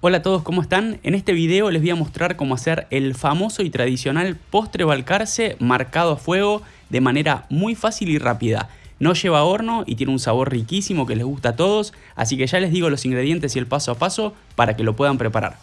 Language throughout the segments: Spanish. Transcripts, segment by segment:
Hola a todos, ¿cómo están? En este video les voy a mostrar cómo hacer el famoso y tradicional postre balcarce marcado a fuego de manera muy fácil y rápida. No lleva horno y tiene un sabor riquísimo que les gusta a todos, así que ya les digo los ingredientes y el paso a paso para que lo puedan preparar.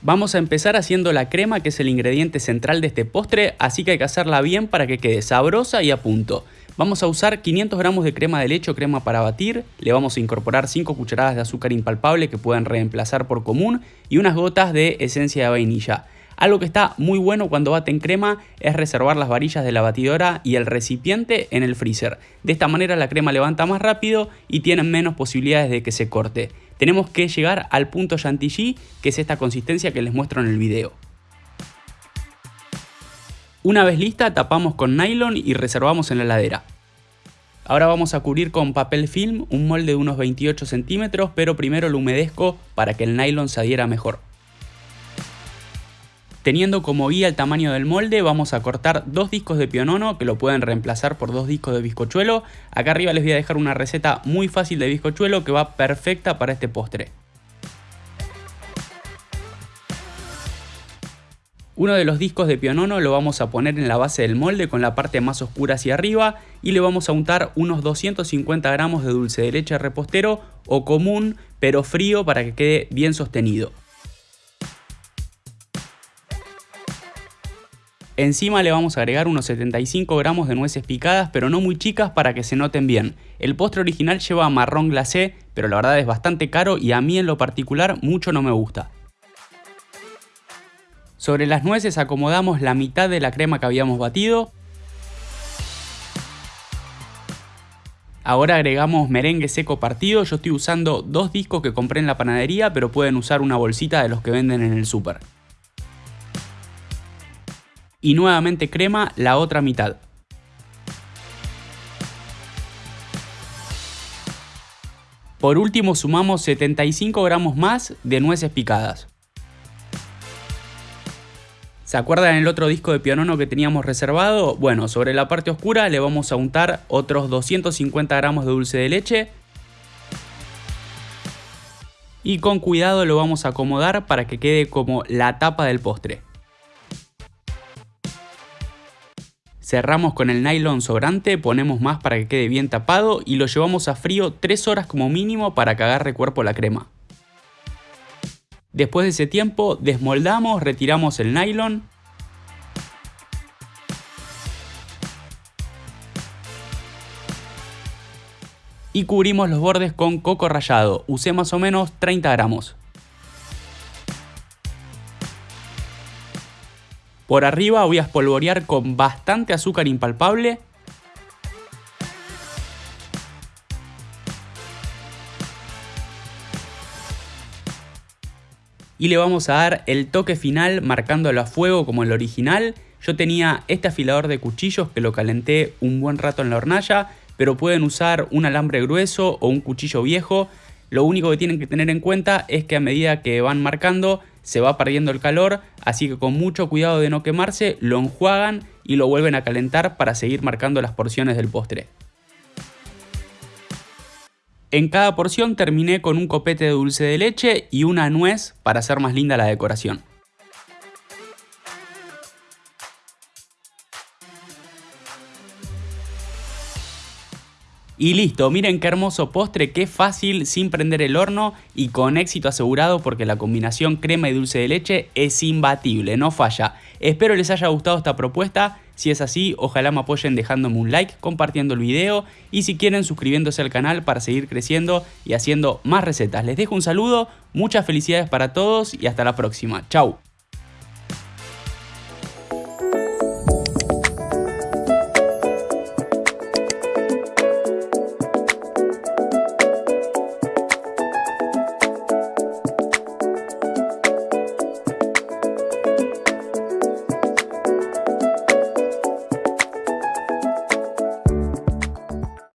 Vamos a empezar haciendo la crema que es el ingrediente central de este postre, así que hay que hacerla bien para que quede sabrosa y a punto. Vamos a usar 500 gramos de crema de leche o crema para batir, le vamos a incorporar 5 cucharadas de azúcar impalpable que pueden reemplazar por común y unas gotas de esencia de vainilla. Algo que está muy bueno cuando baten crema es reservar las varillas de la batidora y el recipiente en el freezer. De esta manera la crema levanta más rápido y tienen menos posibilidades de que se corte. Tenemos que llegar al punto chantilly, que es esta consistencia que les muestro en el video. Una vez lista tapamos con nylon y reservamos en la heladera. Ahora vamos a cubrir con papel film un molde de unos 28 centímetros, pero primero lo humedezco para que el nylon se adhiera mejor. Teniendo como guía el tamaño del molde, vamos a cortar dos discos de pionono que lo pueden reemplazar por dos discos de bizcochuelo. Acá arriba les voy a dejar una receta muy fácil de bizcochuelo que va perfecta para este postre. Uno de los discos de pionono lo vamos a poner en la base del molde con la parte más oscura hacia arriba y le vamos a untar unos 250 gramos de dulce de leche repostero o común pero frío para que quede bien sostenido. Encima le vamos a agregar unos 75 gramos de nueces picadas, pero no muy chicas para que se noten bien. El postre original lleva marrón glacé, pero la verdad es bastante caro y a mí en lo particular mucho no me gusta. Sobre las nueces acomodamos la mitad de la crema que habíamos batido. Ahora agregamos merengue seco partido, yo estoy usando dos discos que compré en la panadería, pero pueden usar una bolsita de los que venden en el súper. Y nuevamente crema la otra mitad. Por último sumamos 75 gramos más de nueces picadas. ¿Se acuerdan el otro disco de pionono que teníamos reservado? Bueno, sobre la parte oscura le vamos a untar otros 250 gramos de dulce de leche. Y con cuidado lo vamos a acomodar para que quede como la tapa del postre. Cerramos con el nylon sobrante, ponemos más para que quede bien tapado y lo llevamos a frío 3 horas como mínimo para que agarre cuerpo la crema. Después de ese tiempo desmoldamos, retiramos el nylon. Y cubrimos los bordes con coco rallado. Usé más o menos 30 gramos. Por arriba voy a espolvorear con bastante azúcar impalpable y le vamos a dar el toque final marcándolo a fuego como el original. Yo tenía este afilador de cuchillos que lo calenté un buen rato en la hornalla, pero pueden usar un alambre grueso o un cuchillo viejo. Lo único que tienen que tener en cuenta es que a medida que van marcando se va perdiendo el calor, así que con mucho cuidado de no quemarse, lo enjuagan y lo vuelven a calentar para seguir marcando las porciones del postre. En cada porción terminé con un copete de dulce de leche y una nuez para hacer más linda la decoración. Y listo, miren qué hermoso postre, qué fácil sin prender el horno y con éxito asegurado porque la combinación crema y dulce de leche es imbatible, no falla. Espero les haya gustado esta propuesta, si es así ojalá me apoyen dejándome un like, compartiendo el video y si quieren suscribiéndose al canal para seguir creciendo y haciendo más recetas. Les dejo un saludo, muchas felicidades para todos y hasta la próxima. Chau.